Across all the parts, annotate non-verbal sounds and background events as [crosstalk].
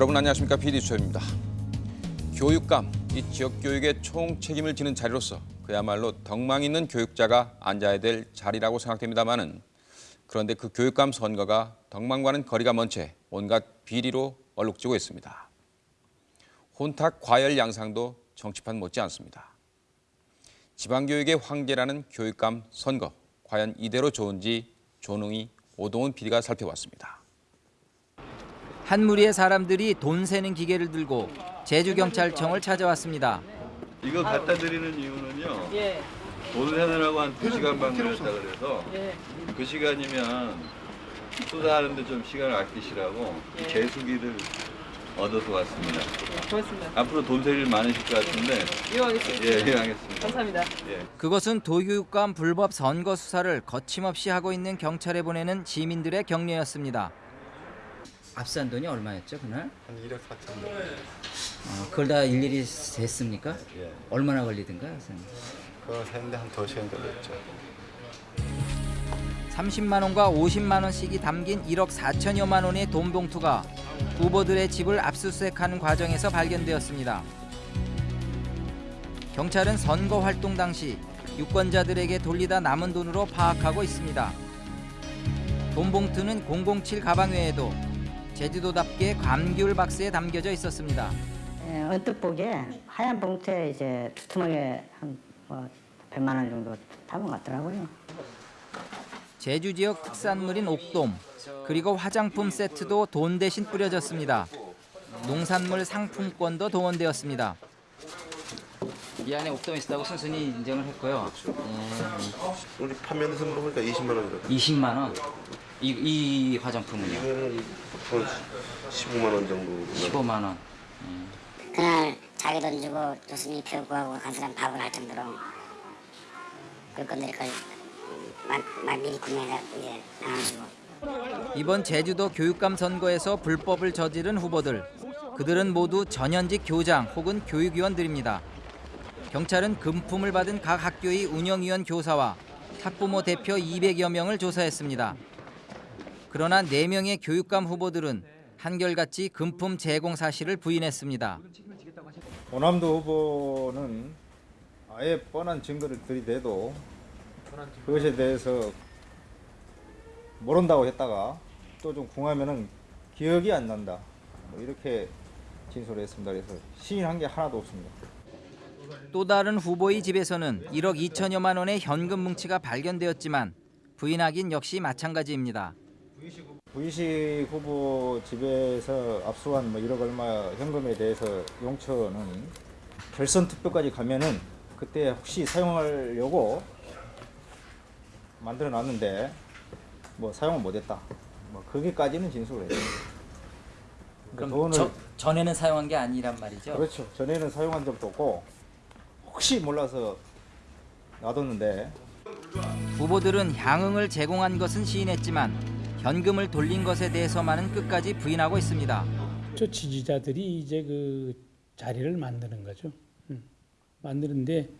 여러분 안녕하십니까 PD 수입니다 교육감, 이 지역 교육의 총 책임을 지는 자리로서 그야말로 덕망 있는 교육자가 앉아야 될 자리라고 생각됩니다만은 그런데 그 교육감 선거가 덕망과는 거리가 먼 채 온갖 비리로 얼룩지고 있습니다. 혼탁 과열 양상도 정치판 못지 않습니다. 지방교육의 황제라는 교육감 선거, 과연 이대로 좋은지 조능희, 오동훈 PD가 살펴봤습니다. 한 무리의 사람들이 돈 세는 기계를 들고 제주경찰청을 찾아왔습니다. 이거 갖다 드리는 이유는요. 예, 돈 세느라고 한 2시간 반 걸렸다 그래서 예. 그 시간이면 수사하는데 좀 시간을 아끼시라고 예. 개수기를 얻어서 왔습니다. 고맙습니다. 앞으로 돈셀일 많으실 것 같은데 이용하겠습니다. 예, 이해하겠습니다. 감사합니다. 예. 그것은 도교육감 불법 선거 수사를 거침없이 하고 있는 경찰에 보내는 시민들의 격려였습니다. 압수한 돈이 얼마였죠 그날? 한 1억 4천 원. 어, 그걸 다 일일이 셌습니까? 예. 얼마나 걸리든가 선생님? 그거 세는데 한 2시간 걸렸죠. 30만 원과 50만 원씩이 담긴 1억 4천여만 원의 돈 봉투가 후보들의 집을 압수수색하는 과정에서 발견되었습니다. 경찰은 선거 활동 당시 유권자들에게 돌리다 남은 돈으로 파악하고 있습니다. 돈 봉투는 007 가방 외에도 제주도답게 감귤 박스에 담겨져 있었습니다. 예, 언뜻 보기에 하얀 봉투에 이제 두툼하게 한뭐 100만 원 정도 담은 것 같더라고요. 제주 지역 특산물인 옥돔 그리고 화장품 세트도 돈 대신 뿌려졌습니다. 농산물 상품권도 동원되었습니다. 이 안에 옥돔이 있다고 순순히 인정을 했고요. 우리 판매해서 보니까 20만 원 들어. 20만 원. 이, 이 화장품은요? 이거는 한 15만 원 정도. 15만 원. 그날 자기 돈 주고 교수님 표 구하고 간 사람 밥을 할 정도로 막, 막 미리 구매해서 이제 나눠주고 이번 제주도 교육감 선거에서 불법을 저지른 후보들. 그들은 모두 전현직 교장 혹은 교육위원들입니다. 경찰은 금품을 받은 각 학교의 운영위원 교사와 학부모 대표 200여 명을 조사했습니다. 그러나 4명의 교육감 후보들은 한결같이 금품 제공 사실을 부인했습니다. 호남도 후보는 아예 뻔한 증거를 들이대도 그것에 대해서 모른다고 했다가 또 좀 궁하면은 기억이 안 난다. 뭐 이렇게 진술을 했습니다. 그래서 시인한 게 하나도 없습니다. 또 다른 후보의 집에서는 1억 2천여만 원의 현금 뭉치가 발견되었지만 부인하긴 역시 마찬가지입니다. 부이식 후보 집에서 압수한 뭐 1억 얼마 현금에 대해서 용처는 결선 투표까지 가면은 그때 혹시 사용하려고 만들어 놨는데 뭐 사용을 못했다. 뭐 거기까지는 진술을 했어요. 그러니까 돈을 전에는 사용한 게 아니란 말이죠. 그렇죠. 전에는 사용한 적도 없고 혹시 몰라서 놔뒀는데 후보들은 향응을 제공한 것은 시인했지만 현금을 돌린 것에 대해서만은 끝까지 부인하고 있습니다. 저 지지자들이 이제 그 자리를 만드는 거죠. 음, 만드는데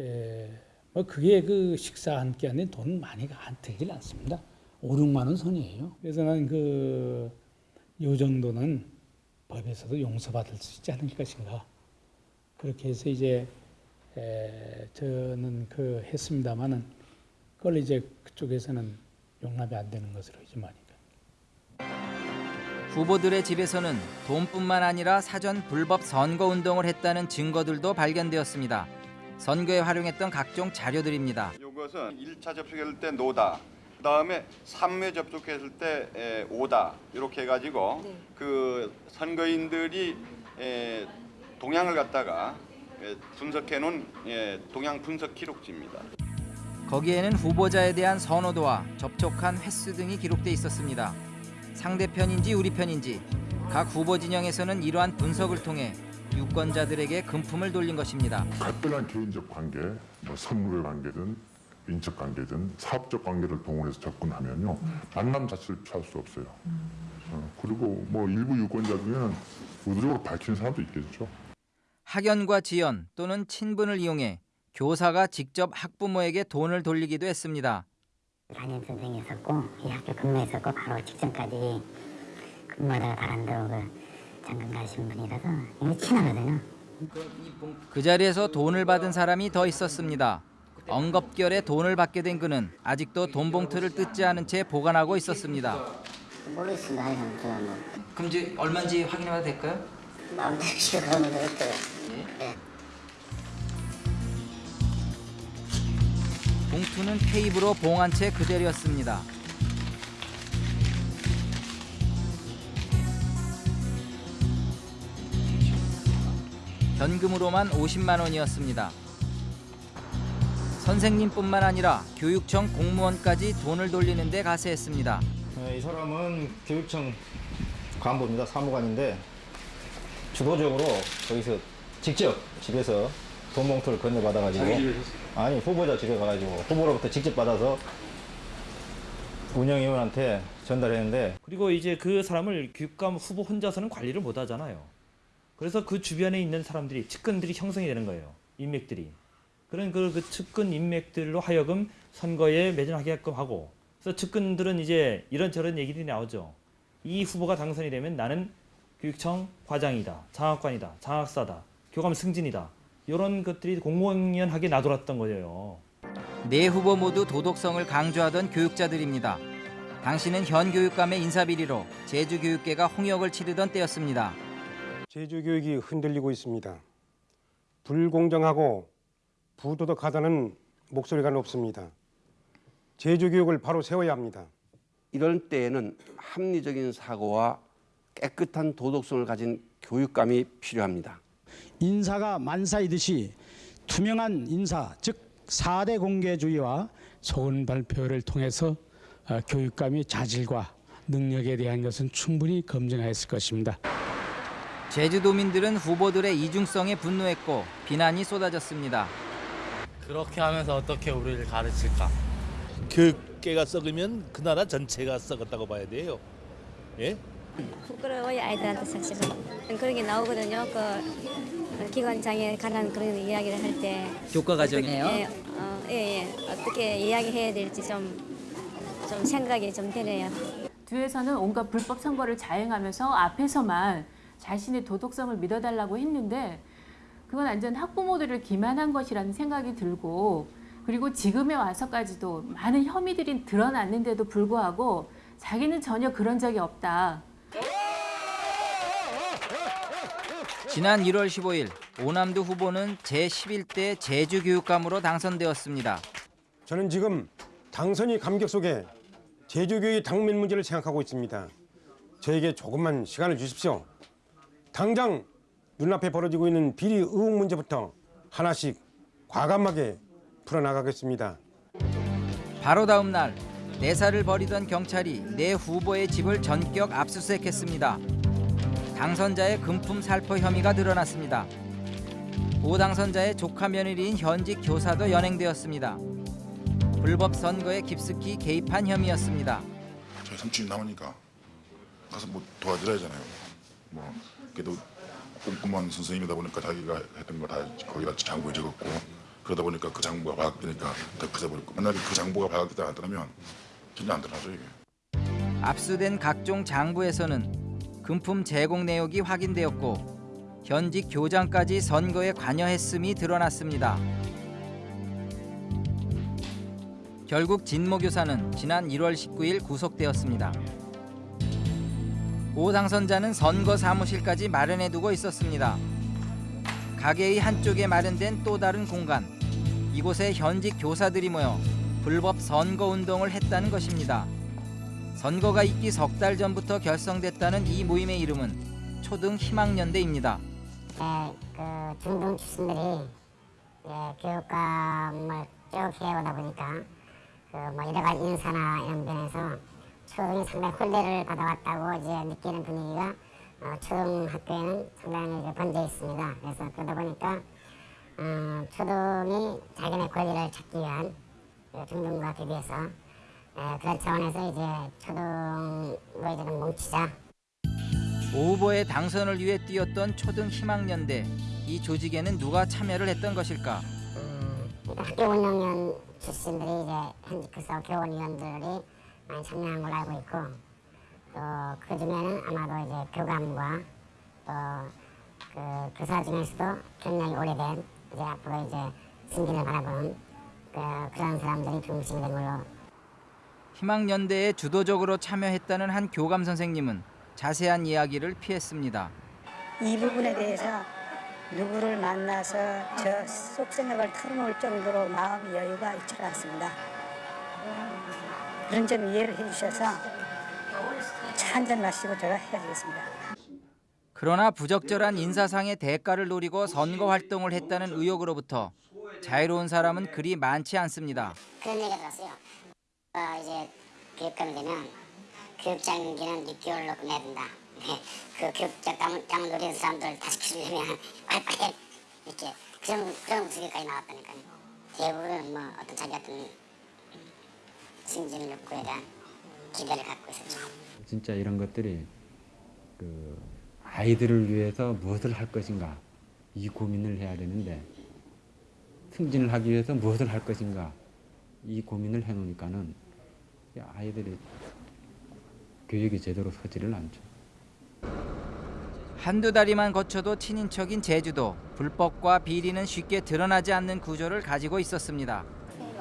에, 뭐 그게 그 식사 한 끼 안에 돈 많이가 안 들질 않습니다. 5, 6만 원 선이에요. 그래서 나는 그, 요 정도는 법에서도 용서받을 수 있지 않을 것인가. 그렇게 해서 이제 에, 저는 그 했습니다마는 그걸 이제 그쪽에서는 용납이 안 되는 것으로 이제 많이 후보들의 집에서는 돈뿐만 아니라 사전 불법 선거 운동을 했다는 증거들도 발견되었습니다. 선거에 활용했던 각종 자료들입니다. 이것은 1차 접촉했을 때 노다. 그 다음에 3회 접촉했을 때 에, 오다. 이렇게 해 가지고 그 선거인들이 에, 동향을 갖다가 에, 분석해 놓은 예, 동향 분석 기록지입니다. 거기에는 후보자에 대한 선호도와 접촉한 횟수 등이 기록돼 있었습니다. 상대편인지 우리 편인지 각 후보 진영에서는 이러한 분석을 통해 유권자들에게 금품을 돌린 것입니다. 특별한 개인적 관계, 뭐 선후배 관계든 인적 관계든 사업적 관계를 동원해서 접근하면요 만남 자체를 취할 수 없어요. 어, 그리고 뭐 일부 유권자 중에는 의도적으로 밝히는 사람도 있겠죠. 학연과 지연 또는 친분을 이용해 교사가 직접 학부모에게 돈을 돌리기도 했습니다. 담임 선생이었었고 이 학교 근무했었고 바로 직전까지 근무하다가 그 장관 가신 분이라서 이게 친하거든요. 그 자리에서 돈을 받은 사람이 더 있었습니다. 엉겁결에 돈을 받게 된 그는 아직도 돈 봉투를 뜯지 않은 채 보관하고 있었습니다. 모르겠습니다. 뭐 그럼 이제 얼마인지 확인해봐도 될까요? 마음대로 가면 되겠어요. 봉투는 테이프로 봉한 채 그대로였습니다. 현금으로만 50만 원이었습니다. 선생님뿐만 아니라 교육청 공무원까지 돈을 돌리는 데 가세했습니다. 네, 이 사람은 교육청 간부입니다. 사무관인데 주도적으로 거기서 직접 집에서 돈 봉투를 건네받아가지고 아니 후보자 집에 가가지고 후보로부터 직접 받아서 운영위원한테 전달했는데 그리고 이제 그 사람을 교육감 후보 혼자서는 관리를 못 하잖아요. 그래서 그 주변에 있는 사람들이 측근들이 형성이 되는 거예요. 인맥들이. 그런 그, 그 측근 인맥들로 하여금 선거에 매진하게끔 하고 그래서 측근들은 이제 이런저런 얘기들이 나오죠. 이 후보가 당선이 되면 나는 교육청 과장이다, 장학관이다, 장학사다, 교감 승진이다. 이런 것들이 공공연하게 나돌았던 거예요. 네 후보 모두 도덕성을 강조하던 교육자들입니다. 당시는 현 교육감의 인사비리로 제주교육계가 홍역을 치르던 때였습니다. 제주 교육이 흔들리고 있습니다. 불공정하고 부도덕하다는 목소리가 높습니다. 제주 교육을 바로 세워야 합니다. 이럴 때에는 합리적인 사고와 깨끗한 도덕성을 가진 교육감이 필요합니다. 인사가 만사이듯이 투명한 인사, 즉 4대 공개주의와 소원 발표를 통해서 어, 교육감의 자질과 능력에 대한 것은 충분히 검증하였을 것입니다. 제주도민들은 후보들의 이중성에 분노했고 비난이 쏟아졌습니다. 그렇게 하면서 어떻게 우리를 가르칠까? 교육계가 썩으면 그 나라 전체가 썩었다고 봐야 돼요. 예? 부끄러워요 아이들한테 사실은 그런 게 나오거든요. 그 기관장에 관한 그런 이야기를 할 때. 교과 과정이에요? 예, 어, 예, 예. 어떻게 이야기해야 될지 좀, 좀 생각이 좀 되네요. 뒤에서는 온갖 불법 선거를 자행하면서 앞에서만 자신의 도덕성을 믿어달라고 했는데 그건 완전 학부모들을 기만한 것이라는 생각이 들고 그리고 지금에 와서까지도 많은 혐의들이 드러났는데도 불구하고 자기는 전혀 그런 적이 없다. 지난 1월 15일 오남도 후보는 제11대 제주교육감으로 당선되었습니다. 저는 지금 당선이 감격 속에 제주 교육의 당면 문제를 생각하고 있습니다. 저에게 조금만 시간을 주십시오. 당장 눈앞에 벌어지고 있는 비리 의혹 문제부터 하나씩 과감하게 풀어나가겠습니다. 바로 다음 날 내사를 벌이던 경찰이 내 후보의 집을 전격 압수수색했습니다. 당선자의 금품 살포 혐의가 드러났습니다. 오 당선자의 조카 며느리인 현직 교사도 연행되었습니다. 불법 선거에 깊숙이 개입한 혐의였습니다. 저희 삼촌이 남으니까 가서 뭐 도와드려야잖아요. 뭐 그래도 꼼꼼한 선생님이다 보니까 자기가 했던 거 다 거기다 장부에 적었고 그러다 보니까 그 장부가 발각되니까 더 커져버렸고 만약에 그 장부가 발각되지 않았다면 전혀 안 드러나죠 이게. 압수된 각종 장부에서는 금품 제공 내역이 확인되었고 현직 교장까지 선거에 관여했음이 드러났습니다. 결국 진모 교사는 지난 1월 19일 구속되었습니다. 오 당선자는 선거 사무실까지 마련해두고 있었습니다. 가게의 한쪽에 마련된 또 다른 공간. 이곳에 현직 교사들이 모여 불법 선거 운동을 했다는 것입니다. 선거가 있기 석 달 전부터 결성됐다는 이 모임의 이름은 초등 희망연대입니다. 네, 그 중등 출신들이 예, 교육감을 쭉 해오다 보니까 그뭐 여러 가지 인사나 이런 면에서 초등이 상당히 홀대를 받아왔다고 이제 느끼는 분위기가 어, 초등학교에는 상당히 번져 있습니다. 그래서 그러다 보니까 어, 초등이 자기네 권리를 찾기 위한 그 중등과 대비해서 예, 그런 차원에서 이제 이제 좀 뭉치자 오 후보의 당선을 위해 뛰었던 초등 희망연대. 이 조직에는 누가 참여를 했던 것일까? 학교 운영위원 출신들이 이제 현직 교사 교원위원들이 많이 참여한 걸로 알고 있고 또 그중에는 아마도 이제 교감과 또 또그 교사 중에서도 경력이 오래된 이제 앞으로 이제 승진을 바라보는 그, 그런 사람들이 중심이 된 걸로 희망연대에 주도적으로 참여했다는 한 교감 선생님은 자세한 이야기를 피했습니다. 이 부분에 대해서 누구를 만나서 저 속생각을 털어놓을 정도로 마음 여유가 있지 않습니다. 그런 점 이해를 해주셔서 차 한 잔 마시고 제가 헤어지겠습니다. 그러나 부적절한 인사상의 대가를 노리고 선거 활동을 했다는 의혹으로부터 자유로운 사람은 그리 많지 않습니다. 그런 얘기가 들었어요. 어, 이제 교육감이 되면 교육장기는 6개월로 끝내야 된다. 그 교육장을 장 노리는 사람들 다 시키려면 [laughs] 빨리빨리 이렇게 그런 그런 목소리까지 나왔다니까요. 대부분 뭐 어떤 자기 어떤 승진 욕구에 대한 기대를 갖고 있었죠. 진짜 이런 것들이 그 아이들을 위해서 무엇을 할 것인가 이 고민을 해야 되는데 승진을 하기 위해서 무엇을 할 것인가 이 고민을 해놓으니까는 아이들이 교육이 제대로 서지를 않죠. 한두 다리만 거쳐도 친인척인 제주도 불법과 비리는 쉽게 드러나지 않는 구조를 가지고 있었습니다.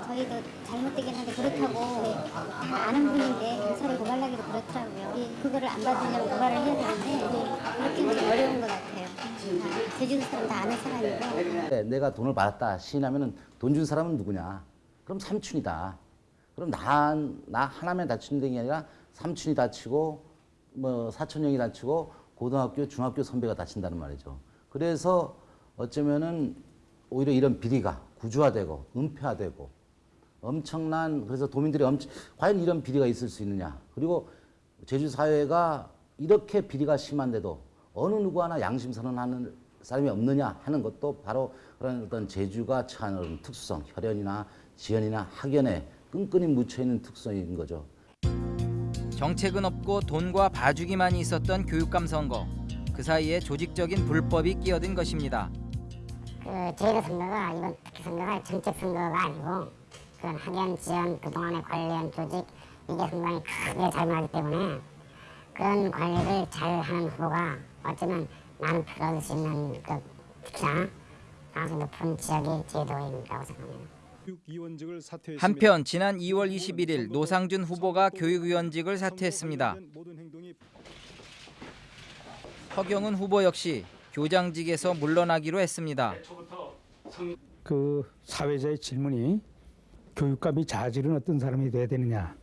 저희도 잘못되긴 한데 그렇다고 다 아는 분인데 경찰에 고발하기도 그렇더라고요. 이- 그거를 안 받으려면 고발을 해야 되는데 그렇게는 좀 어려운 것 같아요. 다 제주도 사람 다 아는 사람이고 네, 내가 돈을 받았다 시인하면은 돈준 사람은 누구냐? 그럼 삼촌이다. 그럼 나, 나 하나만 다치는 게 아니라 삼촌이 다치고 뭐 사촌 형이 다치고 고등학교, 중학교 선배가 다친다는 말이죠. 그래서 어쩌면은 오히려 이런 비리가 구조화되고 은폐화되고 엄청난 그래서 도민들이 엄청 과연 이런 비리가 있을 수 있느냐 그리고 제주 사회가 이렇게 비리가 심한데도 어느 누구 하나 양심 선언하는 사람이 없느냐 하는 것도 바로 그런 어떤 제주가 처한 특수성 혈연이나 지연이나 학연에 끈끈이 묻혀 있는 특성인 거죠. 정책은 없고 돈과 봐주기만이 있었던 교육감 선거. 그 사이에 조직적인 불법이 끼어든 것입니다. 그 제도 선거가 이번 선거가 정책 선거가 아니고 그런 학연 지원 그동안의 관련 조직 이게 상당히 크게 작용하기 때문에 그런 관리를 잘하는 후보가 어쩌면 많은 표를 얻을 수 있는 그 특히나 가능성 높은 지역이 제도인이라고 생각합니다. 한편 지난 2월 21일 노상준 후보가 교육위원직을 사퇴했습니다. 허경은 후보 역시 교장직에서 물러나기로 했습니다. 그 사회자의 질문이 교육감이 자질은 어떤 사람이 돼야 되느냐.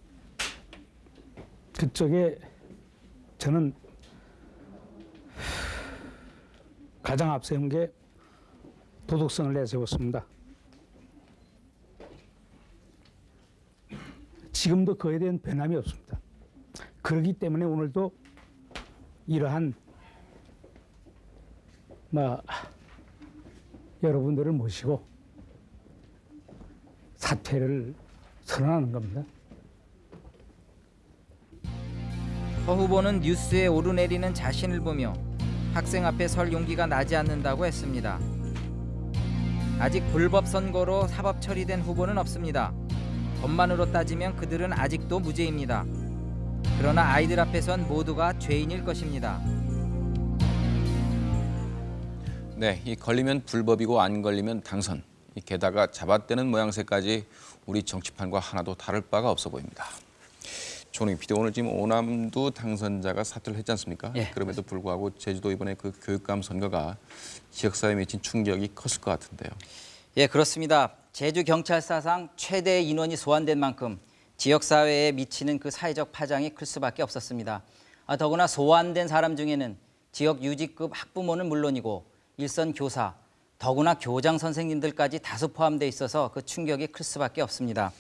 그쪽에 저는 가장 앞세운 게 도덕성을 내세웠습니다. 지금도 그에 대한 변함이 없습니다. 그렇기 때문에 오늘도 이러한 뭐 여러분들을 모시고 사퇴를 선언하는 겁니다. 허 후보는 뉴스에 오르내리는 자신을 보며 학생 앞에 설 용기가 나지 않는다고 했습니다. 아직 불법 선거로 사법 처리된 후보는 없습니다. 법만으로 따지면 그들은 아직도 무죄입니다. 그러나 아이들 앞에선 모두가 죄인일 것입니다. 네, 이 걸리면 불법이고 안 걸리면 당선. 이 게다가 잡아떼는 모양새까지 우리 정치판과 하나도 다를 바가 없어 보입니다. 조능 PD 오늘 지금 오남도 당선자가 사퇴를 했지 않습니까? 예, 그럼에도 불구하고 제주도 이번에 그 교육감 선거가 지역사회에 미친 충격이 컸을 것 같은데요. 예, 그렇습니다. 제주 경찰사상 최대 인원이 소환된 만큼 지역 사회에 미치는 그 사회적 파장이 클 수밖에 없었습니다. 아, 더구나 소환된 사람 중에는 지역 유직급 학부모는 물론이고 일선 교사, 더구나 교장 선생님들까지 다수 포함돼 있어서 그 충격이 클 수밖에 없습니다.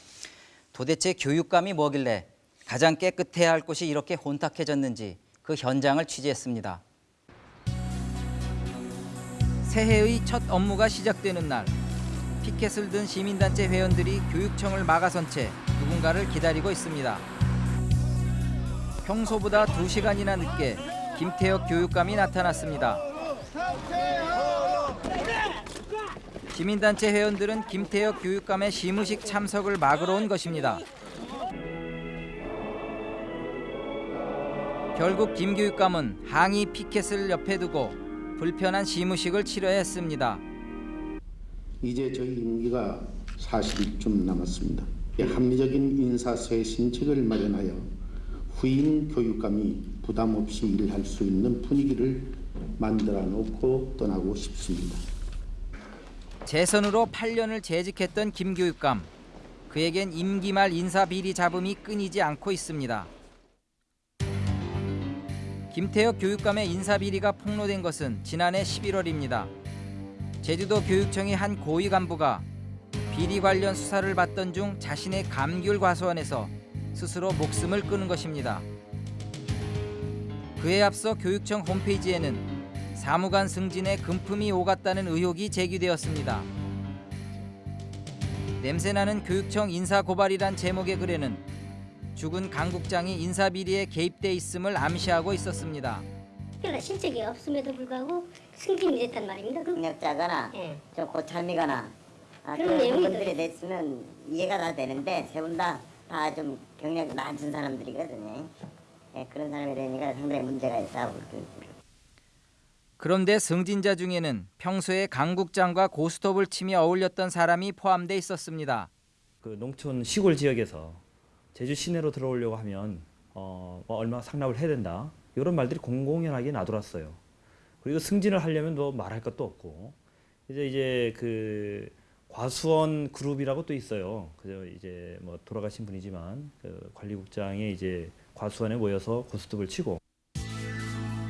도대체 교육감이 뭐길래 가장 깨끗해야 할 곳이 이렇게 혼탁해졌는지 그 현장을 취재했습니다. 새해의 첫 업무가 시작되는 날 피켓을 든 시민단체 회원들이 교육청을 막아선 채 누군가를 기다리고 있습니다. 평소보다 2시간이나 늦게 김태혁 교육감이 나타났습니다. 시민단체 회원들은 김태혁 교육감의 시무식 참석을 막으러 온 것입니다. 결국 김 교육감은 항의 피켓을 옆에 두고 불편한 시무식을 치러야 했습니다. 이제 저희 임기가 40일 남았습니다. 합리적인 인사쇄신책을 마련하여 후임 교육감이 부담 없이 일할 수 있는 분위기를 만들어 놓고 떠나고 싶습니다. 재선으로 8년을 재직했던 김 교육감. 그에겐 임기 말 인사 비리 잡음이 끊이지 않고 있습니다. 김태혁 교육감의 인사 비리가 폭로된 것은 지난해 11월입니다. 제주도 교육청의 한 고위 간부가 비리 관련 수사를 받던 중 자신의 감귤 과수원에서 스스로 목숨을 끊은 것입니다. 그에 앞서 교육청 홈페이지에는 사무관 승진에 금품이 오갔다는 의혹이 제기되었습니다. 냄새나는 교육청 인사 고발이란 제목의 글에는 죽은 강국장이 인사 비리에 개입돼 있음을 암시하고 있었습니다. 특별한 실적이 없음에도 불구하고 승진이 됐단 말입니다. 그 능력자거나 예. 좀 고참이거나 아, 그런 분들이 됐으면 이해가 다 되는데 세분다 다 좀 경력이 낮은 사람들이거든요. 예, 그런 사람이 되니까 상당히 문제가 있다고 그- 그런데 승진자 중에는 평소에 강국장과 고스톱을 치며 어울렸던 사람이 포함돼 있었습니다. 그 농촌 시골 지역에서 제주 시내로 들어오려고 하면 어, 뭐 얼마 상납을 해야 된다 이런 말들이 공공연하게 나돌았어요. 그리고 승진을 하려면 뭐 말할 것도 없고 이제 이제 그 과수원 그룹이라고 또 있어요. 그저 이제 뭐 돌아가신 분이지만 그 관리국장이 이제 과수원에 모여서 고스톱을 치고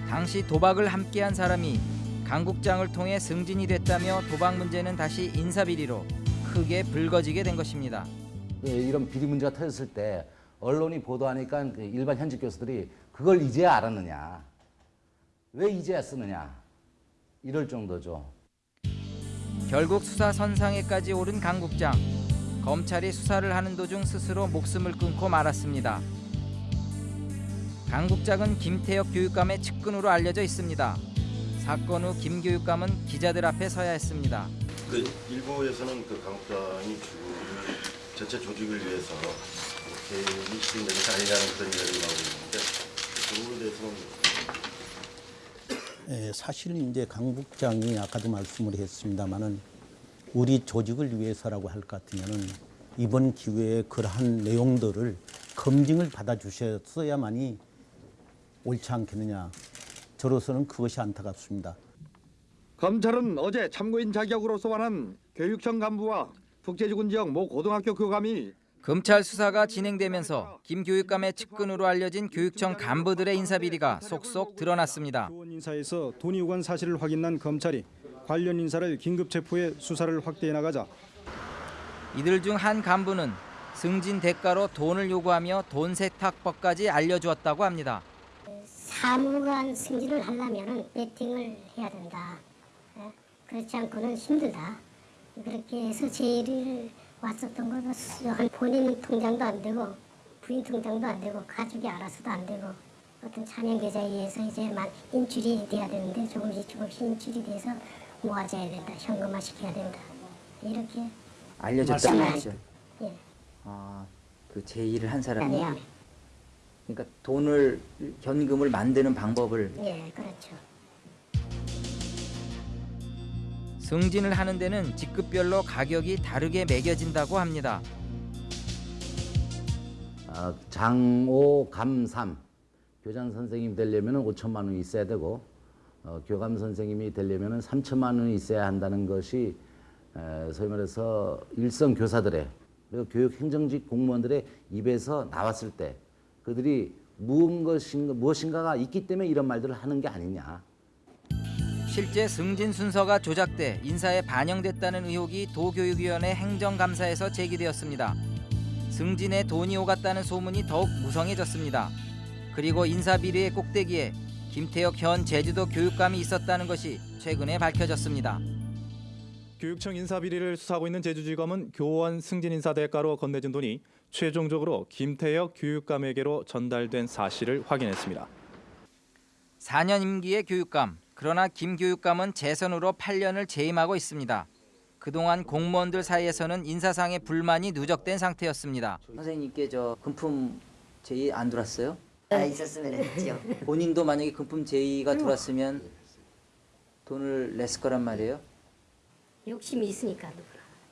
당시 도박을 함께한 사람이 강 국장을 통해 승진이 됐다며 도박 문제는 다시 인사 비리로 크게 불거지게 된 것입니다. 그 이런 비리 문제가 터졌을 때 언론이 보도하니까 그 일반 현직 교수들이 그걸 이제야 알았느냐 왜 이제야 쓰느냐 이럴 정도죠. 결국 수사 선상에까지 오른 강 국장. 검찰이 수사를 하는 도중 스스로 목숨을 끊고 말았습니다. 강 국장은 김태혁 교육감의 측근으로 알려져 있습니다. 사건 후 김 교육감은 기자들 앞에 서야 했습니다. 그 일부에서는 그 강 국장이 죽음을 전체 조직을 위해서 이렇게 것이 아니냐는 그런 이야기가 나오고 있는데 그 부분에 대해서는 예, 사실 이제 강 국장이 아까도 말씀을 했습니다마는 우리 조직을 위해서라고 할 것 같으면은 이번 기회에 그러한 내용들을 검증을 받아 주셨어야만이 옳지 않겠느냐. 저로서는 그것이 안타깝습니다. 검찰은 어제 참고인 자격으로 소환한 교육청 간부와 북제주군 지역 모 고등학교 교감이 검찰 수사가 진행되면서 김 교육감의 측근으로 알려진 교육청 간부들의 인사 비리가 속속 드러났습니다. 교원 인사에서 돈이 오간 사실을 확인한 검찰이 관련 인사를 긴급 체포해 수사를 확대해 나가자 이들 중 한 간부는 승진 대가로 돈을 요구하며 돈 세탁법까지 알려주었다고 합니다. 사무관 승진을 하려면 배팅을 해야 된다. 예? 그렇지 않고는 힘들다. 그렇게 해서 제의를 왔었던 거는 본인 통장도 안 되고 부인 통장도 안 되고 가족이 알아서도 안 되고 어떤 차명 계좌에 의해서 이제 만 인출이 돼야 되는데 조금씩 조금씩 인출이 돼서 모아져야 된다. 현금화 시켜야 된다. 이렇게 알려졌다는 말씀하시죠. 거죠. 예. 아, 그 제의를 한 사람이. 아니요. 그러니까 돈을 현금을 만드는 방법을 예, 그렇죠. 승진을 하는 데는 직급별로 가격이 다르게 매겨진다고 합니다. 어, 장오 감삼 교장 선생님 되려면 5천만 원이 있어야 되고 어, 교감 선생님이 되려면 3천만 원이 있어야 한다는 것이 에, 소위 말해서 일선 교사들의 그리고 교육 행정직 공무원들의 입에서 나왔을 때 그들이 무엇인가, 무엇인가가 있기 때문에 이런 말들을 하는 게 아니냐. 실제 승진 순서가 조작돼 인사에 반영됐다는 의혹이 도교육위원회 행정감사에서 제기되었습니다. 승진에 돈이 오갔다는 소문이 더욱 무성해졌습니다. 그리고 인사 비리의 꼭대기에 김태혁 현 제주도 교육감이 있었다는 것이 최근에 밝혀졌습니다. 교육청 인사 비리를 수사하고 있는 제주지검은 교원 승진 인사 대가로 건네준 돈이 최종적으로 김태혁 교육감에게로 전달된 사실을 확인했습니다. 4년 임기의 교육감. 그러나 김 교육감은 재선으로 8년을 재임하고 있습니다. 그동안 공무원들 사이에서는 인사상의 불만이 누적된 상태였습니다. 선생님께 저 금품 제의 안 들어왔어요? 다 있었으면 했지요. [laughs] 본인도 만약에 금품 제의가 들어왔으면 돈을 냈을 거란 말이에요. 욕심이 있으니까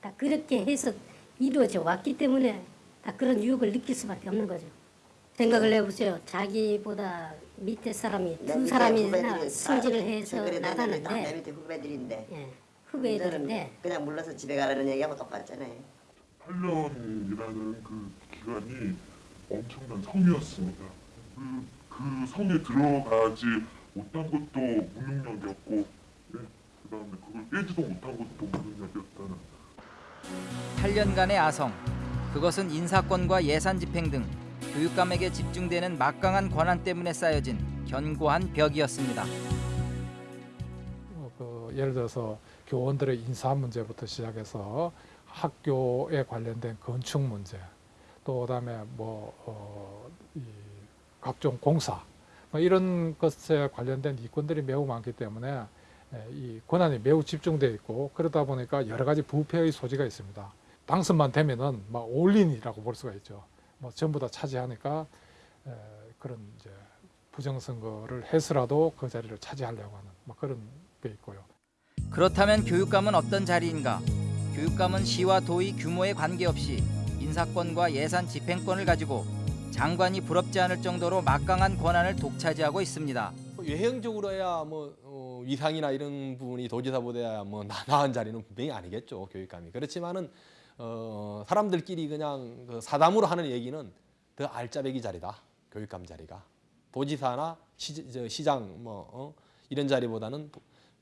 다 그렇게 해서 이루어져 왔기 때문에 다 그런 유혹을 느낄 수밖에 없는 거죠. 생각을 해보세요. 자기보다 밑에 사람이 내두 후배들이 승진을 다 해서 나가는데 내 밑에 후배들인데 예, 후배들인데 그냥 물러서 집에 가라는 얘기하고 똑같잖아요. 8년이라는 그 기간이 엄청난 성이었습니다. 그, 그 성에 들어가지 못한 것도 무능력이었고, 예, 그 다음에 그걸 깨지도 못한 것도 무능력이었다는 8년간의 아성. 그것은 인사권과 예산 집행 등 교육감에게 집중되는 막강한 권한 때문에 쌓여진 견고한 벽이었습니다. 어, 그 예를 들어서 교원들의 인사 문제부터 시작해서 학교에 관련된 건축 문제, 또 그다음에 뭐 어, 이 각종 공사 뭐 이런 것에 관련된 이권들이 매우 많기 때문에 예, 이 권한이 매우 집중되어 있고 그러다 보니까 여러 가지 부패의 소지가 있습니다. 당선만 되면은 막 올린이라고 볼 수가 있죠. 뭐 전부 다 차지하니까 에, 그런 이제 부정선거를 해서라도 그 자리를 차지하려고 하는 뭐 그런 게 있고요. 그렇다면 교육감은 어떤 자리인가? 교육감은 시와 도의 규모에 관계없이 인사권과 예산 집행권을 가지고 장관이 부럽지 않을 정도로 막강한 권한을 독차지하고 있습니다. 외형적으로야 뭐 어, 위상이나 이런 부분이 도지사보다 뭐 나- 나은 자리는 분명히 아니겠죠 교육감이 그렇지만은 어, 사람들끼리 그냥 그 사담으로 하는 얘기는 더 알짜배기 자리다. 교육감 자리가. 도지사나 시, 저, 시장 뭐 어, 이런 자리보다는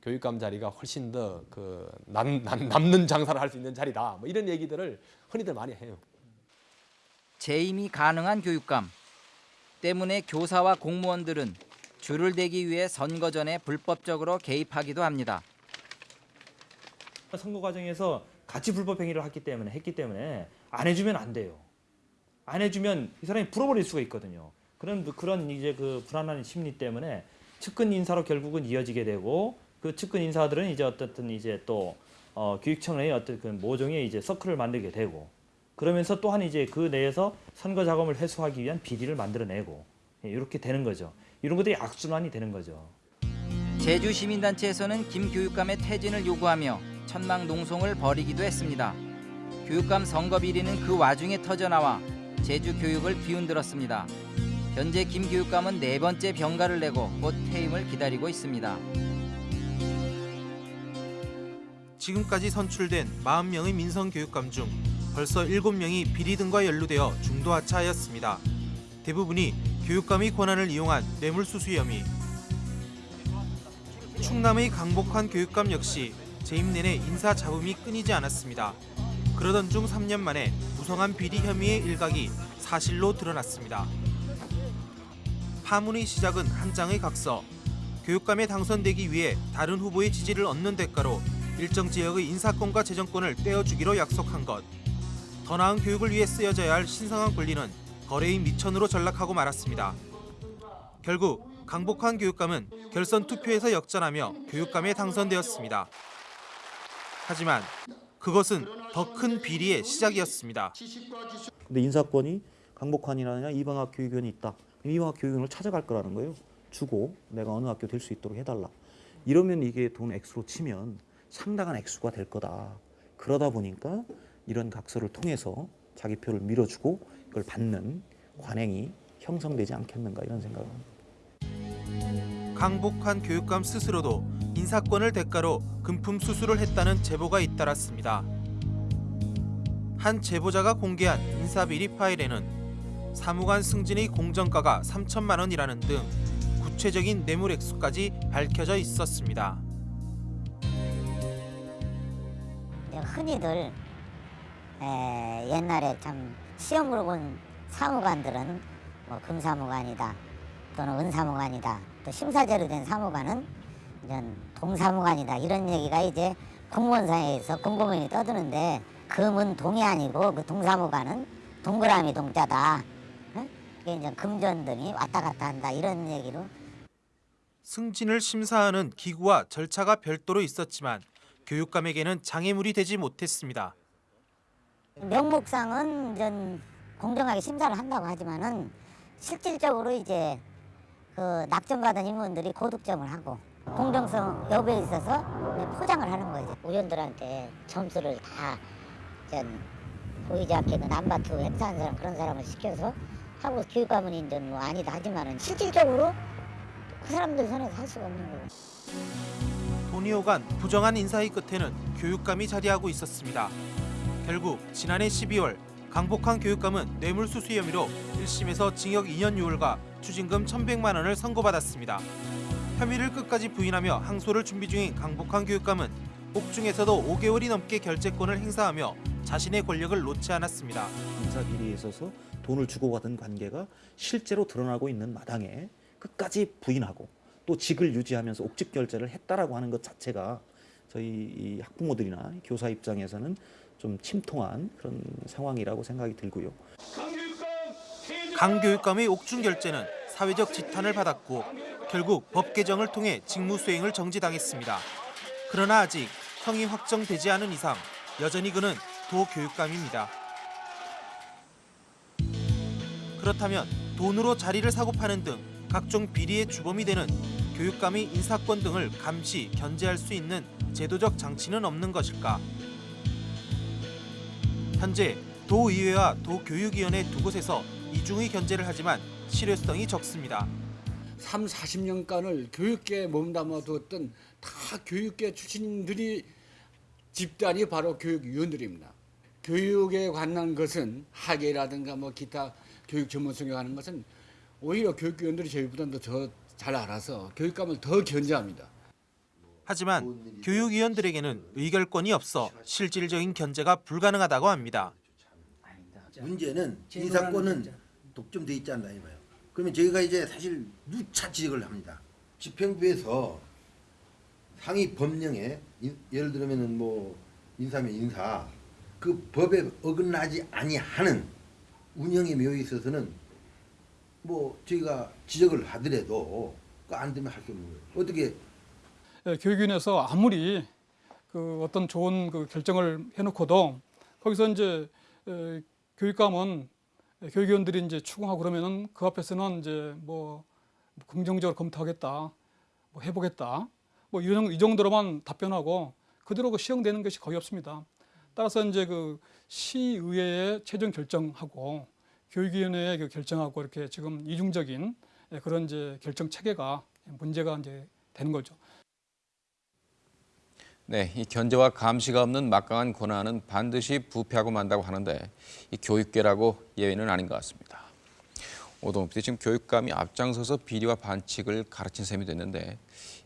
교육감 자리가 훨씬 더 그 남는 장사를 할 수 있는 자리다. 뭐 이런 얘기들을 흔히들 많이 해요. 재임이 가능한 교육감. 때문에 교사와 공무원들은 줄을 대기 위해 선거 전에 불법적으로 개입하기도 합니다. 선거 과정에서 같이 불법 행위를 했기 때문에 했기 때문에 안 해주면 안 돼요. 안 해주면 이 사람이 불어버릴 수가 있거든요. 그런 그런 이제 그 불안한 심리 때문에 측근 인사로 결국은 이어지게 되고 그 측근 인사들은 이제 어떻든 이제 또 어, 교육청의 어떤 그 모종의 이제 서클을 만들게 되고 그러면서 또한 이제 그 내에서 선거 자금을 회수하기 위한 비리를 만들어내고 예, 이렇게 되는 거죠. 이런 것들이 악순환이 되는 거죠. 제주 시민단체에서는 김 교육감의 퇴진을 요구하며 천막 농송을 벌이기도 했습니다. 교육감 선거 비리는 그 와중에 터져나와 제주 교육을 뒤흔들었습니다. 현재 김 교육감은 네 번째 병가를 내고 곧 퇴임을 기다리고 있습니다. 지금까지 선출된 40명의 민선 교육감 중 벌써 7명이 비리 등과 연루되어 중도 하차하였습니다. 대부분이 교육감의 권한을 이용한 뇌물수수 혐의. 충남의 강복환 교육감 역시 재임 내내 인사 잡음이 끊이지 않았습니다. 그러던 중 3년 만에 무성한 비리 혐의의 일각이 사실로 드러났습니다. 파문의 시작은 한 장의 각서. 교육감에 당선되기 위해 다른 후보의 지지를 얻는 대가로 일정 지역의 인사권과 재정권을 떼어주기로 약속한 것. 더 나은 교육을 위해 쓰여져야 할 신성한 권리는 거래의 미천으로 전락하고 말았습니다. 결국 강복환 교육감은 결선 투표에서 역전하며 교육감에 당선되었습니다. 하지만 그것은 더 큰 비리의 시작이었습니다. 근데 인사권이 강복환이라느냐 이방학 교육위원이 있다. 이방학 교육위원을 찾아갈 거라는 거예요. 주고 내가 어느 학교 될 수 있도록 해달라. 이러면 이게 돈 액수로 치면 상당한 액수가 될 거다. 그러다 보니까 이런 각서를 통해서 자기 표를 밀어주고 이걸 받는 관행이 형성되지 않겠는가 이런 생각을 합니다. 강복한 교육감 스스로도 인사권을 대가로 금품 수수를 했다는 제보가 잇따랐습니다. 한 제보자가 공개한 인사비리 파일에는 사무관 승진의 공정가가 3천만 원이라는 등 구체적인 뇌물 액수까지 밝혀져 있었습니다. 흔히들 에, 옛날에 참 시험으로 본 사무관들은 뭐 금사무관이다 또는 은사무관이다 또 심사제로 된 사무관은 이런 동사무관이다 이런 얘기가 이제 공무원사에서 공고문이 떠드는데 금은 동이 아니고 그 동사무관은 동그라미 동자다 응? 그게 이제 금전 등이 왔다 갔다 한다 이런 얘기로 승진을 심사하는 기구와 절차가 별도로 있었지만 교육감에게는 장애물이 되지 못했습니다. 명목상은 전 공정하게 심사를 한다고 하지만은 실질적으로 이제 그 낙점받은 인물들이 고득점을 하고 공정성 여부에 있어서 포장을 하는 거죠. 의원들한테 점수를 다전 보이지 않게 그 남바투 행사한 사람 그런 사람을 시켜서 하고 교육감은 이제 뭐 아니다 하지만은 실질적으로 그 사람들 손에서 할 수가 없는 거예요. 돈이 오간 부정한 인사의 끝에는 교육감이 자리하고 있었습니다. 결국 지난해 12월 강복한 교육감은 뇌물수수 혐의로 1심에서 징역 2년 6월과 추징금 1,100만 원을 선고받았습니다. 혐의를 끝까지 부인하며 항소를 준비 중인 강복한 교육감은 옥중에서도 5개월이 넘게 결재권을 행사하며 자신의 권력을 놓지 않았습니다. 인사 비리에 있어서 돈을 주고받은 관계가 실제로 드러나고 있는 마당에 끝까지 부인하고 또 직을 유지하면서 옥직 결재를 했다라고 하는 것 자체가 저희 이 학부모들이나 교사 입장에서는 좀 침통한 그런 상황이라고 생각이 들고요. 강 교육감의 옥중 결재는 사회적 지탄을 받았고 결국 법 개정을 통해 직무 수행을 정지당했습니다. 그러나 아직 형이 확정되지 않은 이상 여전히 그는 도교육감입니다. 그렇다면 돈으로 자리를 사고 파는 등 각종 비리의 주범이 되는 교육감의 인사권 등을 감시, 견제할 수 있는 제도적 장치는 없는 것일까? 현재 도의회와 도교육위원회 두 곳에서 이중의 견제를 하지만 실효성이 적습니다. 3, 40년간을 교육계에 몸담아 두었던 다 교육계 출신들이 집단이 바로 교육위원들입니다. 교육에 관한 것은 학예라든가 뭐 기타 교육 전문성에 관한 것은 오히려 교육위원들이 저희보다 더잘 알아서 교육감을 더 견제합니다. 하지만 교육위원들에게는 의결권이 없어 실질적인 견제가 불가능하다고 합니다. 문제는 인사권은 독점돼 있지 않나 이거예요. 그러면 저희가 이제 사실 누차 지적을 합니다. 집행부에서 상위 법령에 인- 예를 들면은 뭐 인사면 인사 그 법에 어긋나지 아니하는 운영의 묘에 있어서는 뭐 저희가 지적을 하더라도 그안 되면 할 수 없는 거예요. 어떻게 예, 교육위원회에서 아무리 그 어떤 좋은 그 결정을 해놓고도 거기서 이제 에, 교육감은 교육위원들이 이제 추궁하고 그러면은 그 앞에서는 이제 뭐 긍정적으로 검토하겠다, 뭐 해보겠다, 뭐 이런 이 정도로만 답변하고 그대로 그 시행되는 것이 거의 없습니다. 따라서 이제 그 시의회의 최종 결정하고 교육위원회의 그 결정하고 이렇게 지금 이중적인 예, 그런 이제 결정 체계가 문제가 이제 되는 거죠. 네, 이 견제와 감시가 없는 막강한 권한은 반드시 부패하고 만다고 하는데 이 교육계라고 예외는 아닌 것 같습니다. PD 지금 교육감이 앞장서서 비리와 반칙을 가르친 셈이 됐는데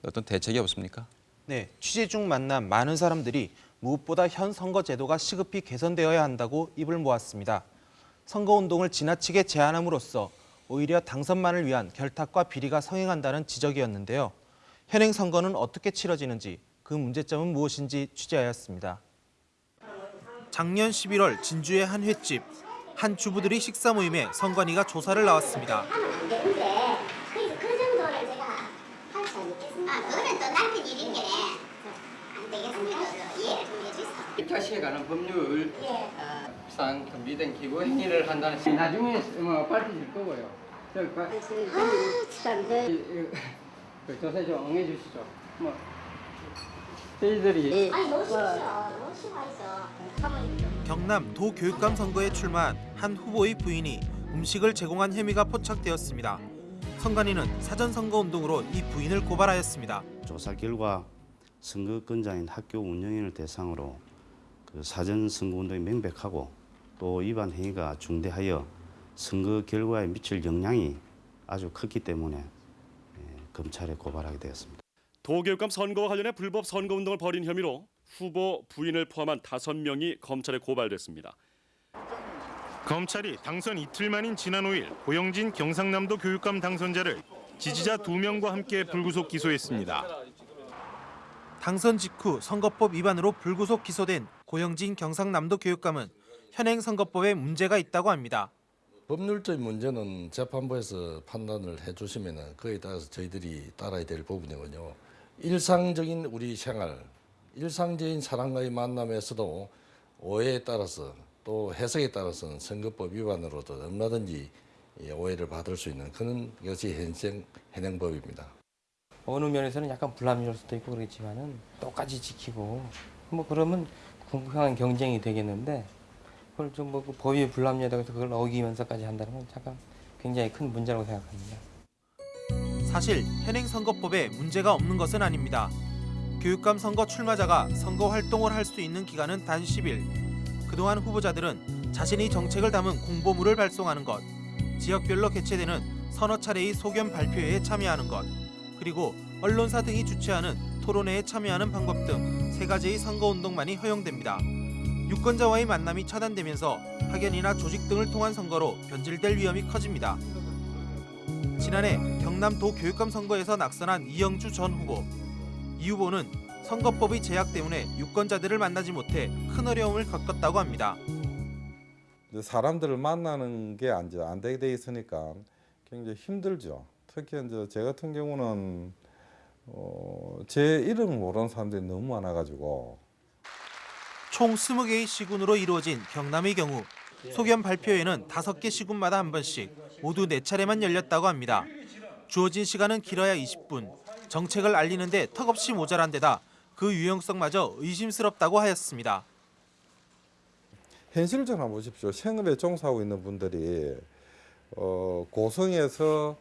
어떤 대책이 없습니까? 네, 취재 중 만난 많은 사람들이 무엇보다 현 선거 제도가 시급히 개선되어야 한다고 입을 모았습니다. 선거 운동을 지나치게 제한함으로써 오히려 당선만을 위한 결탁과 비리가 성행한다는 지적이었는데요. 현행 선거는 어떻게 치러지는지 그 문제점은 무엇인지 취재하였습니다. 작년 11월 진주의 한 횟집 한 주부들이 식사 모임에 선관위가 조사를 나왔습니다. 되는데 그래서 그. 아. 입찰시에 관한 법률 예. 어, 상 준비된 기부 행위를 한다는 시- 나중에 뭐 밝혀질 거고요. 저, 그, 아, 참네. 이- 이- 그 조사에 좀 응해 주시죠. 뭐 저희들이 아니 놓으십시오. 놓으시고 있어. 가만히 경남 도교육감 선거에 출마한 한 후보의 부인이 음식을 제공한 혐의가 포착되었습니다. 선관위는 사전 선거 운동으로 이 부인을 고발하였습니다. 조사 결과 선거권자인 학교 운영위원을 대상으로 그 사전 선거 운동이 명백하고 또 위반 행위가 중대하여 선거 결과에 미칠 영향이 아주 컸기 때문에 예, 검찰에 고발하게 되었습니다. 도교육감 선거와 관련해 불법 선거 운동을 벌인 혐의로 후보 부인을 포함한 다섯 명이 검찰에 고발됐습니다. 검찰이 당선 이틀 만인 지난 5일 고영진 경상남도 교육감 당선자를 지지자 두명과 함께 불구속 기소했습니다. 당선 직후 선거법 위반으로 불구속 기소된 고영진 경상남도 교육감은 현행 선거법에 문제가 있다고 합니다. 법률적인 문제는 재판부에서 판단을 해주시면 그에 따라서 저희들이 따라야 될 부분이거든요. 일상적인 우리 생활, 일상적인 사람과의 만남에서도 오해에 따라서 또 해석에 따라서는 선거법 위반으로도 얼마든지 예, 오해를 받을 수 있는 그런 것이 현행 현행법입니다. 어느 면에서는 약간 불합리할 수도 있고 그렇지만은 똑같이 지키고 뭐 그러면 공평한 경쟁이 되겠는데 그걸 좀뭐 법이 불합리하다고 해서 그걸 어기면서까지 한다는 건 잠깐 굉장히 큰 문제라고 생각합니다. 사실 현행 선거법에 문제가 없는 것은 아닙니다. 교육감 선거 출마자가 선거 활동을 할 수 있는 기간은 단 10일. 그동안 후보자들은 자신이 정책을 담은 공보물을 발송하는 것, 지역별로 개최되는 서너 차례의 소견 발표회에 참여하는 것, 그리고 언론사 등이 주최하는 토론회에 참여하는 방법 등 세 가지의 선거운동만이 허용됩니다. 유권자와의 만남이 차단되면서 파견이나 조직 등을 통한 선거로 변질될 위험이 커집니다. 지난해 경남도 교육감 선거에서 낙선한 이영주 전 후보. 이 후보는 선거법의 제약 때문에 유권자들을 만나지 못해 큰 어려움을 겪었다고 합니다. 사람들을 만나는 게 이제 안 되게 돼 있으니까 굉장히 힘들죠. 특히 이제 제 같은 경우는 어, 제 이름 모르는 사람들이 너무 많아가지고 총 20개의 시군으로 이루어진 경남의 경우 소견 발표회는 5개 시군마다 한 번씩 모두 4차례만 열렸다고 합니다. 주어진 시간은 길어야 20분. 정책을 알리는데 턱없이 모자란 데다 그 유용성마저 의심스럽다고 하였습니다. 현실적으로 한번 보십시오. 생업에 종사하고 있는 분들이 어, 고성에서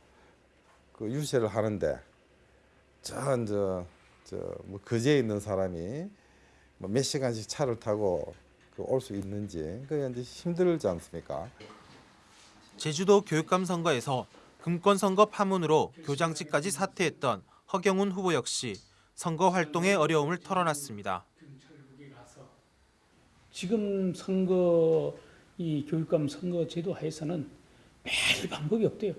그 유세를 하는데 저 이제 저뭐 거제에 있는 사람이 뭐몇 시간씩 차를 타고 그올수 있는지 그게 이제 힘들지 않습니까? 제주도 교육감 선거에서 금권 선거 파문으로 교장직까지 사퇴했던 허경훈 후보 역시 선거 활동의 어려움을 털어놨습니다. 지금 선거 이 교육감 선거 제도 하에서는 매일 방법이 없대요.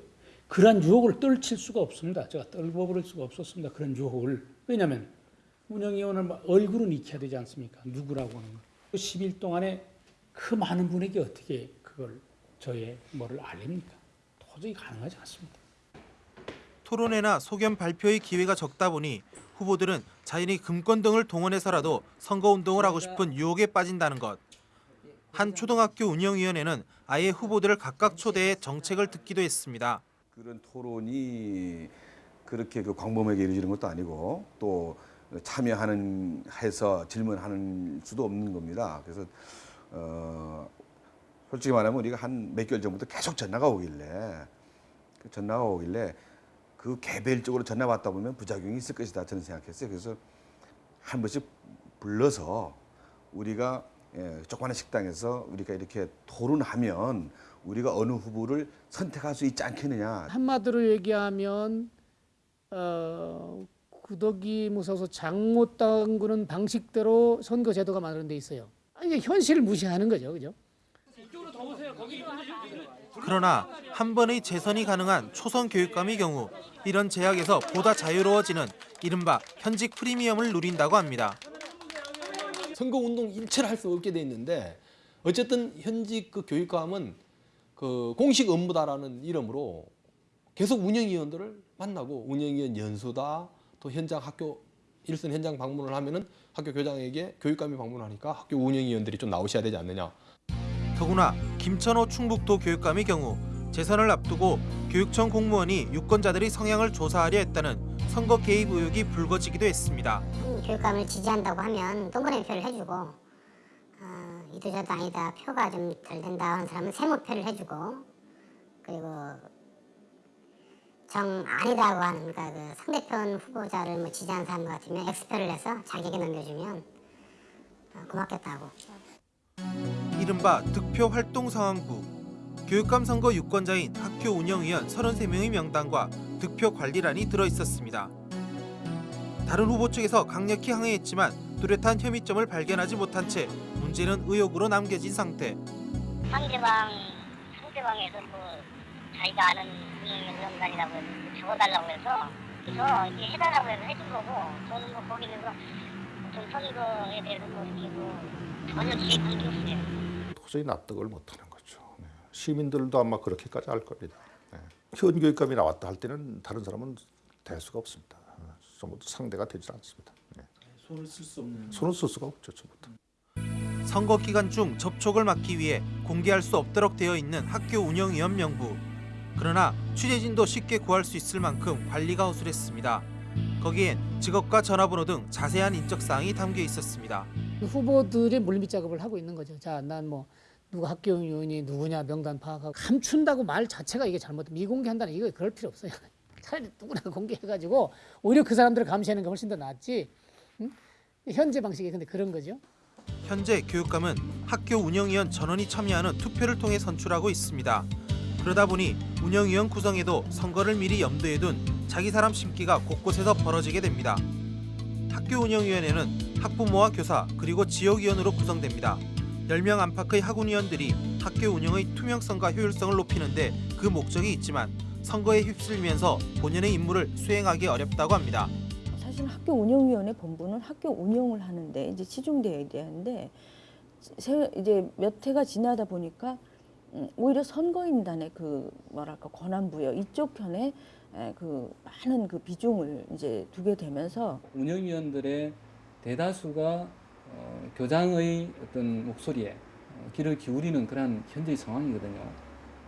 그러한 유혹을 떨칠 수가 없습니다. 제가 떨궈버릴 수가 없었습니다. 그런 유혹을. 왜냐하면 운영위원을 얼굴은 익혀야 되지 않습니까? 누구라고 하는 거. 10일 동안에 그 많은 분에게 어떻게 그걸 저의 뭐를 알립니까? 도저히 가능하지 않습니다. 토론회나 소견 발표의 기회가 적다 보니 후보들은 자신이 금권 등을 동원해서라도 선거운동을 하고 싶은 유혹에 빠진다는 것. 한 초등학교 운영위원회는 아예 후보들을 각각 초대해 정책을 듣기도 했습니다. 그런 토론이 그렇게 그 광범위하게 이루어지는 것도 아니고 또 참여하는 해서 질문하는 수도 없는 겁니다. 그래서 어 솔직히 말하면 우리가 한 몇 개월 전부터 계속 전화가 오길래 그 전화가 오길래 그 개별적으로 전화 받다 보면 부작용이 있을 것이다 저는 생각했어요. 그래서 한 번씩 불러서 우리가 예, 조그마한 식당에서 우리가 이렇게 토론하면 우리가 어느 후보를 선택할 수 있지 않겠느냐. 한마디로 얘기하면 어, 구더기 무서워서 장못 담그는 방식대로 선거 제도가 마련돼 있어요. 아니, 현실을 무시하는 거죠, 그죠? 그러나 한 번의 재선이 가능한 초선 교육감의 경우 이런 제약에서 보다 자유로워지는 이른바 현직 프리미엄을 누린다고 합니다. 선거 운동 일체를 할 수 없게 돼 있는데 어쨌든 현직 그 교육감은 그 공식 업무다라는 이름으로 계속 운영위원들을 만나고 운영위원 연수다 또 현장 학교 일선 현장 방문을 하면은 학교 교장에게 교육감이 방문하니까 학교 운영위원들이 좀 나오셔야 되지 않느냐. 더구나 김천호 충북도 교육감의 경우 재선을 앞두고 교육청 공무원이 유권자들의 성향을 조사하려 했다는 선거 개입 의혹이 불거지기도 했습니다. 교육감을 지지한다고 하면 동그라미 표를 해주고 어, 이도저도 아니다 표가 좀 덜 된다 하는 사람은 세모표를 해주고 그리고 정 아니다고 하는 그러니까 그 상대편 후보자를 뭐 지지하는 사람 같으면 X표를 내서 자기에게 넘겨주면 어, 고맙겠다고 이른바 득표 활동 상황부 교육감 선거 유권자인 학교 운영위원 33명의 명단과 득표 관리란이 들어 있었습니다. 다른 후보 측에서 강력히 항의했지만 뚜렷한 혐의점을 발견하지 못한 채 문제는 의혹으로 남겨진 상태. 상대방 상대방에서 뭐 자기가 아는 운영위원장이라고 적어달라고 해서 그래서 이렇게 해달라고 해서 해준 거고 저는 뭐 거기는 좀 선거에 대해서 뭐뭐 전혀 기획 관계 없어요. 도저히 납득을 못하는 거죠. 네. 시민들도 아마 그렇게까지 할 겁니다. 네. 현 교육감이 나왔다 할 때는 다른 사람은 될 수가 없습니다. 전부 상대가 되지 않습니다. 네. 손을 쓸 수 없는. 손을 쓸 수가 없죠, 전부터. 선거 기간 중 접촉을 막기 위해 공개할 수 없도록 되어 있는 학교 운영위원 명부. 그러나 취재진도 쉽게 구할 수 있을 만큼 관리가 허술했습니다. 거기엔 직업과 전화번호 등 자세한 인적 사항이 담겨 있었습니다. 후보들이 물밑 작업을 하고 있는 거죠. 자, 난 뭐 누가 학교 위원이 누구냐 명단 파악하고 감춘다고 말 자체가 이게 잘못 미공개한다는 이거 그럴 필요 없어요. [laughs] 차라리 누구나 공개해가지고 오히려 그 사람들을 감시하는 게 훨씬 더 낫지. 응? 현재 방식이 근데 그런 거죠. 현재 교육감은 학교 운영위원 전원이 참여하는 투표를 통해 선출하고 있습니다. 그러다 보니 운영위원 구성에도 선거를 미리 염두에 둔 자기 사람 심기가 곳곳에서 벌어지게 됩니다. 학교 운영위원회는 학부모와 교사 그리고 지역위원으로 구성됩니다. 10명 안팎의 학운위원들이 학교 운영의 투명성과 효율성을 높이는 데 그 목적이 있지만 선거에 휩쓸면서 본연의 임무를 수행하기 어렵다고 합니다. 사실 학교 운영위원회 본부는 학교 운영을 하는데 이제 치중되어야 되는데 세- 이제 몇 해가 지나다 보니까 음, 오히려 선거인단의 그 뭐랄까 권한 부여 이쪽 편에 에, 그 많은 그 비중을 이제 두게 되면서 운영위원들의 대다수가 어, 교장의 어떤 목소리에 어, 귀를 기울이는 그러한 현재의 상황이거든요.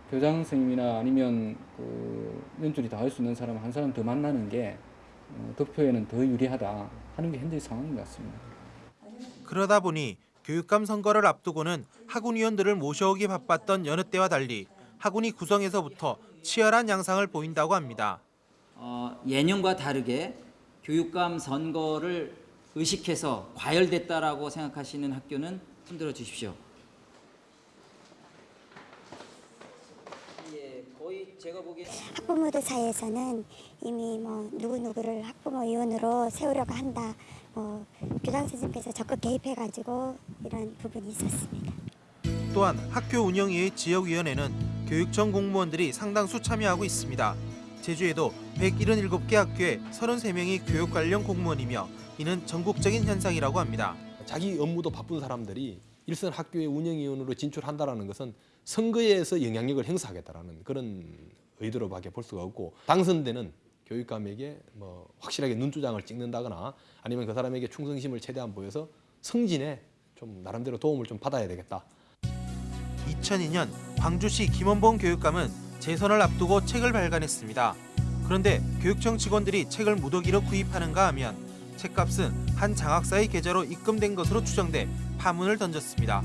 교장 선생님이나 아니면 그 연줄이 닿을 수 있는 사람 한 사람 더 만나는 게 어, 득표에는 더 유리하다 하는 게 현재의 상황인 것 같습니다. 그러다 보니 교육감 선거를 앞두고는 학운위원들을 모셔오기 바빴던 여느 때와 달리 학운이 구성에서부터 치열한 양상을 보인다고 합니다. 어, 예년과 다르게 교육감 선거를 의식해서 과열됐다라고 생각하시는 학교는 손들어 주십시오. 예, 거의 제가 보기에 학부모들 사이에서는 이미 뭐 누구누구를 학부모 위원으로 세우려고 한다. 뭐 교장 선생님께서 적극 개입해가지고 이런 부분이 있었습니다. 또한 학교 운영위의 지역위원회는 교육청 공무원들이 상당수 참여하고 있습니다. 제주에도 177개 학교에 33명이 교육 관련 공무원이며 이는 전국적인 현상이라고 합니다. 자기 업무도 바쁜 사람들이 일선 학교의 운영위원으로 진출한다라는 것은 선거에서 영향력을 행사하겠다라는 그런 의도로밖에 볼 수가 없고 당선되는 교육감에게 뭐 확실하게 눈두장을 찍는다거나 아니면 그 사람에게 충성심을 최대한 보여서 승진에 좀 나름대로 도움을 좀 받아야 되겠다. 2002년 광주시 김원봉 교육감은 재선을 앞두고 책을 발간했습니다. 그런데 교육청 직원들이 책을 무더기로 구입하는가 하면 책값은 한 장학사의 계좌로 입금된 것으로 추정돼 파문을 던졌습니다.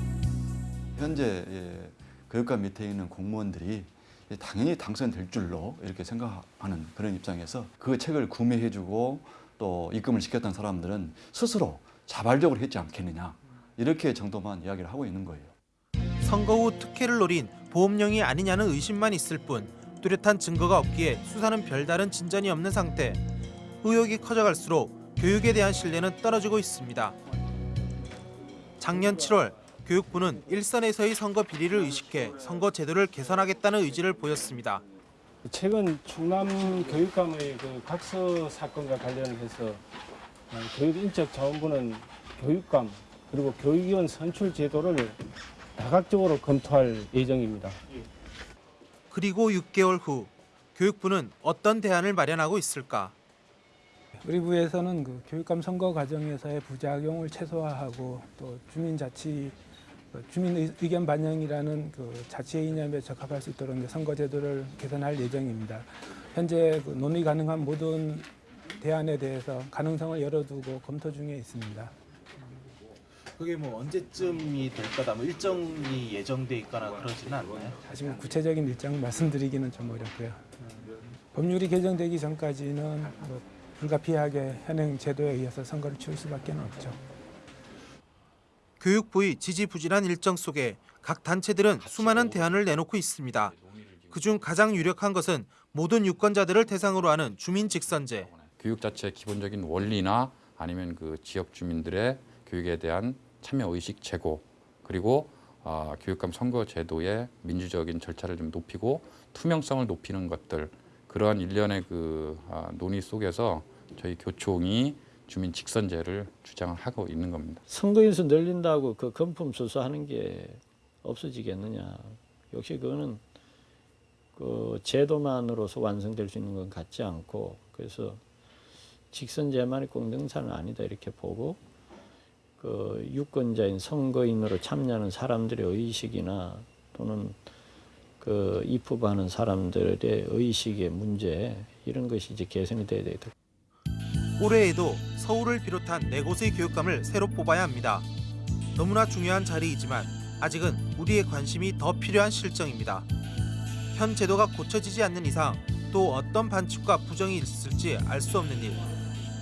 현재 예, 교육감 밑에 있는 공무원들이 예, 당연히 당선될 줄로 이렇게 생각하는 그런 입장에서 그 책을 구매해주고 또 입금을 시켰던 사람들은 스스로 자발적으로 했지 않겠느냐 이렇게 정도만 이야기를 하고 있는 거예요. 선거 후 특혜를 노린 보험령이 아니냐는 의심만 있을 뿐 뚜렷한 증거가 없기에 수사는 별다른 진전이 없는 상태. 의혹이 커져갈수록 교육에 대한 신뢰는 떨어지고 있습니다. 작년 7월 교육부는 일선에서의 선거 비리를 의식해 선거 제도를 개선하겠다는 의지를 보였습니다. 최근 충남 교육감의 그 각서 사건과 관련해서 어, 교육인적 자원부는 교육감 그리고 교육위원 선출 제도를 다각적으로 검토할 예정입니다. 그리고 6개월 후 교육부는 어떤 대안을 마련하고 있을까? 우리 부에서는 그 교육감 선거 과정에서의 부작용을 최소화하고 또 주민 자치 그 주민 의- 의견 반영이라는 그 자치의 이념에 적합할 수 있도록 이제 선거 제도를 개선할 예정입니다. 현재 그 논의 가능한 모든 대안에 대해서 가능성을 열어두고 검토 중에 있습니다. 그게 뭐 언제쯤이 될 거다 뭐 일정이 예정돼 있거나 그러지는 않나요? 사실 뭐 구체적인 일정 말씀드리기는 좀 어렵고요. 법률이 개정되기 전까지는 뭐 불가피하게 현행 제도에 의해서 선거를 치를 수밖에 없죠. 교육부의 지지부진한 일정 속에 각 단체들은 수많은 대안을 내놓고 있습니다. 그중 가장 유력한 것은 모든 유권자들을 대상으로 하는 주민 직선제. 교육 자체의 기본적인 원리나 아니면 그 지역 주민들의 교육에 대한 참여 의식 제고 그리고 어, 교육감 선거 제도의 민주적인 절차를 좀 높이고 투명성을 높이는 것들 그러한 일련의 그 아, 논의 속에서 저희 교총이 주민 직선제를 주장을 하고 있는 겁니다. 선거인수 늘린다고 그 금품 수수하는 게 없어지겠느냐. 역시 그거는 그 제도만으로서 완성될 수 있는 건 같지 않고 그래서 직선제만이 꼭 능사는 아니다 이렇게 보고 그 유권자인 선거인으로 참여하는 사람들의 의식이나 또는 그 입후하는 사람들의 의식의 문제 이런 것이 이제 개선이 돼야 되겠다. 올해에도 서울을 비롯한 네 곳의 교육감을 새로 뽑아야 합니다. 너무나 중요한 자리이지만 아직은 우리의 관심이 더 필요한 실정입니다. 현 제도가 고쳐지지 않는 이상 또 어떤 반칙과 부정이 있을지 알 수 없는 일.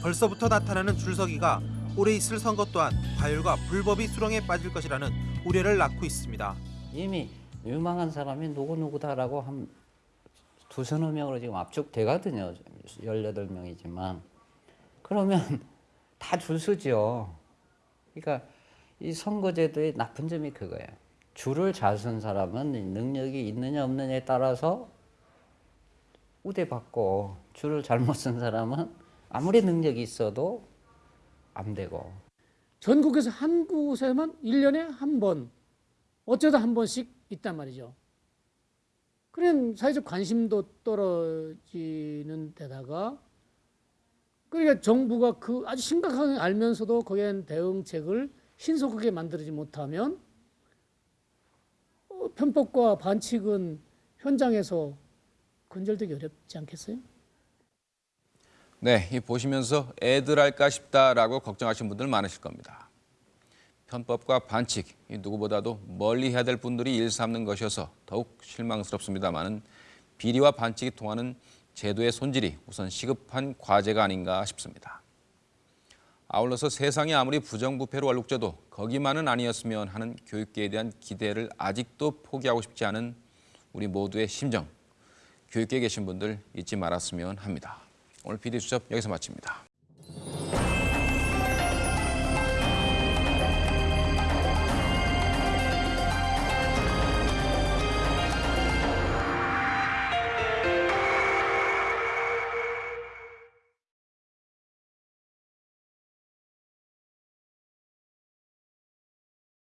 벌써부터 나타나는 줄서기가 올해 있을 선거 또한 과열과 불법이 수렁에 빠질 것이라는 우려를 낳고 있습니다. 이미 유망한 사람이 누구누구다라고 한 두서너 명으로 지금 압축되거든요. 18명이지만. 그러면 [laughs] 다줄 서죠. 그러니까 이 선거제도의 나쁜 점이 그거예요. 줄을 잘선 사람은 능력이 있느냐 없느냐에 따라서 우대받고 줄을 잘못 쓴 사람은 아무리 능력이 있어도 안 되고 전국에서 한 곳에만 1년에 한 번, 어쩌다 한 번씩 있단 말이죠. 그런 사회적 관심도 떨어지는 데다가 그러니까 정부가 그 아주 심각하게 알면서도 거기엔 대응책을 신속하게 만들지 못하면 어, 편법과 반칙은 현장에서 근절되기 어렵지 않겠어요? 네, 이 보시면서 애들 할까 싶다라고 걱정하시는 분들 많으실 겁니다. 편법과 반칙, 이 누구보다도 멀리 해야 될 분들이 일삼는 것이어서 더욱 실망스럽습니다만은 비리와 반칙이 통하는 제도의 손질이 우선 시급한 과제가 아닌가 싶습니다. 아울러서 세상이 아무리 부정부패로 얼룩져도 거기만은 아니었으면 하는 교육계에 대한 기대를 아직도 포기하고 싶지 않은 우리 모두의 심정, 교육계에 계신 분들 잊지 말았으면 합니다. 오늘 비디수첩 여기서 마칩니다.